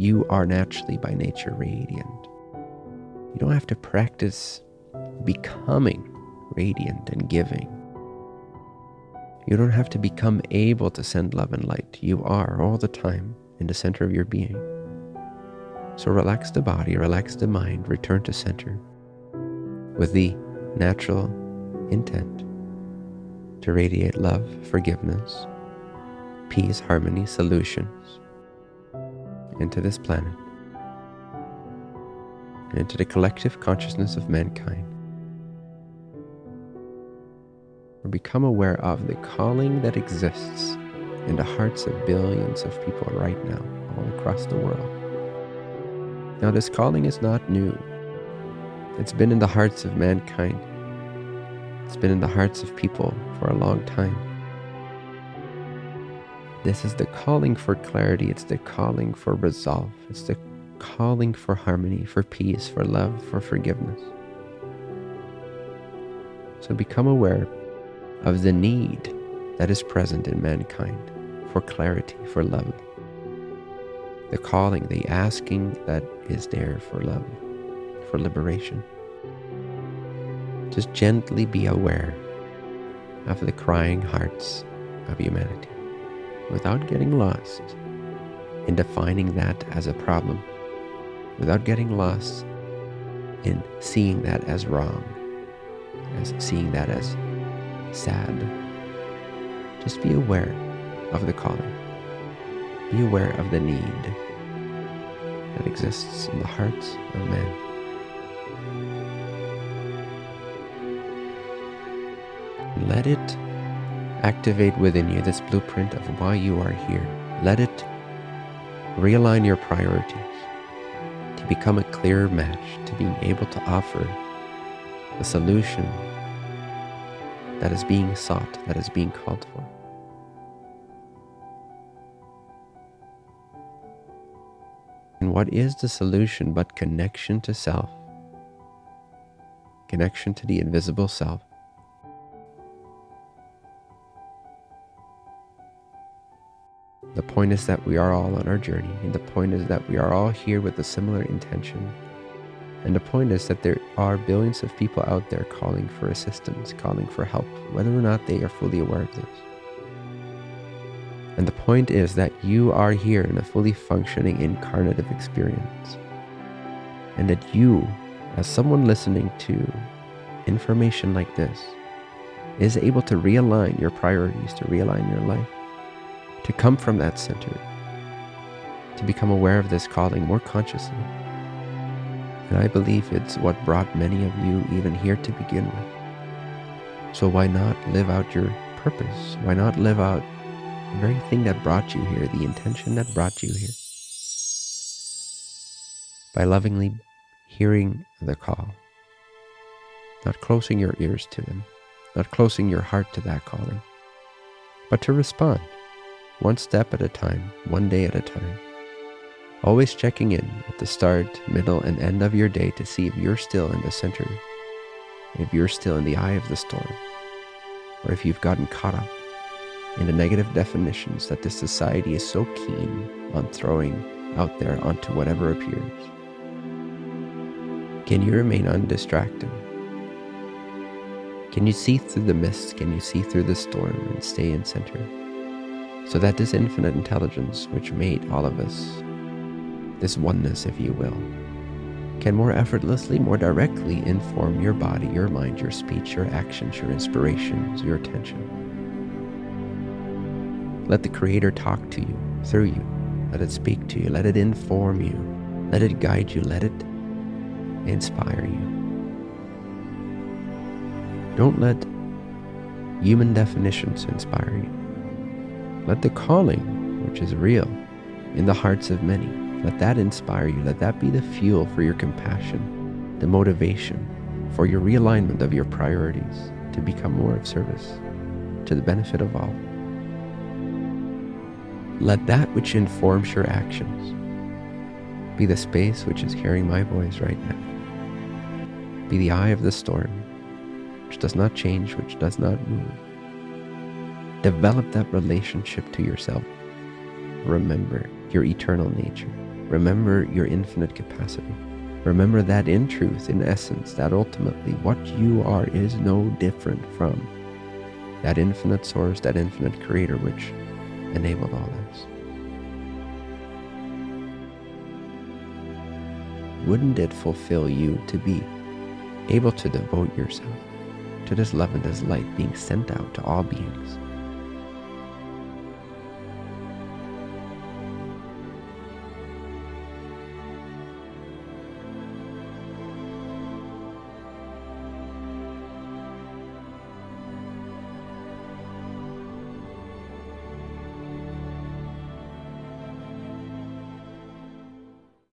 You are naturally by nature radiant. You don't have to practice becoming radiant and giving. You don't have to become able to send love and light. You are all the time in the center of your being. So relax the body, relax the mind, return to center with the natural intent to radiate love, forgiveness, peace, harmony, solutions into this planet and into the collective consciousness of mankind. Or become aware of the calling that exists in the hearts of billions of people right now, all across the world. Now, this calling is not new. It's been in the hearts of mankind. It's been in the hearts of people for a long time. This is the calling for clarity. It's the calling for resolve. It's the calling for harmony, for peace, for love, for forgiveness. So become aware of the need that is present in mankind for clarity, for love. The calling, the asking that is there for love, for liberation. Just gently be aware of the crying hearts of humanity without getting lost in defining that as a problem, without getting lost in seeing that as wrong, as seeing that as sad. Just be aware of the calling. Be aware of the need that exists in the hearts of man. Let it activate within you this blueprint of why you are here. Let it realign your priorities to become a clearer match to being able to offer the solution that is being sought, that is being called for. And what is the solution but connection to self? Connection to the invisible self. The point is that we are all on our journey, and the point is that we are all here with a similar intention. And the point is that there are billions of people out there calling for assistance, calling for help, whether or not they are fully aware of this. And the point is that you are here in a fully functioning incarnative experience. And that you, as someone listening to information like this, is able to realign your priorities, to realign your life to come from that center, to become aware of this calling more consciously. And I believe it's what brought many of you even here to begin with. So why not live out your purpose? Why not live out the very thing that brought you here, the intention that brought you here? By lovingly hearing the call, not closing your ears to them, not closing your heart to that calling, but to respond one step at a time, one day at a time. Always checking in at the start, middle, and end of your day to see if you're still in the center, if you're still in the eye of the storm, or if you've gotten caught up in the negative definitions that this society is so keen on throwing out there onto whatever appears. Can you remain undistracted? Can you see through the mist? Can you see through the storm and stay in center? So that this infinite intelligence which made all of us, this oneness, if you will, can more effortlessly, more directly inform your body, your mind, your speech, your actions, your inspirations, your attention. Let the Creator talk to you, through you. Let it speak to you. Let it inform you. Let it guide you. Let it inspire you. Don't let human definitions inspire you. Let the calling, which is real, in the hearts of many, let that inspire you. Let that be the fuel for your compassion, the motivation for your realignment of your priorities to become more of service to the benefit of all. Let that which informs your actions be the space which is hearing my voice right now. Be the eye of the storm, which does not change, which does not move Develop that relationship to yourself. Remember your eternal nature. Remember your infinite capacity. Remember that in truth, in essence, that ultimately what you are is no different from that infinite source, that infinite creator which enabled all this. Wouldn't it fulfill you to be able to devote yourself to this love and this light being sent out to all beings?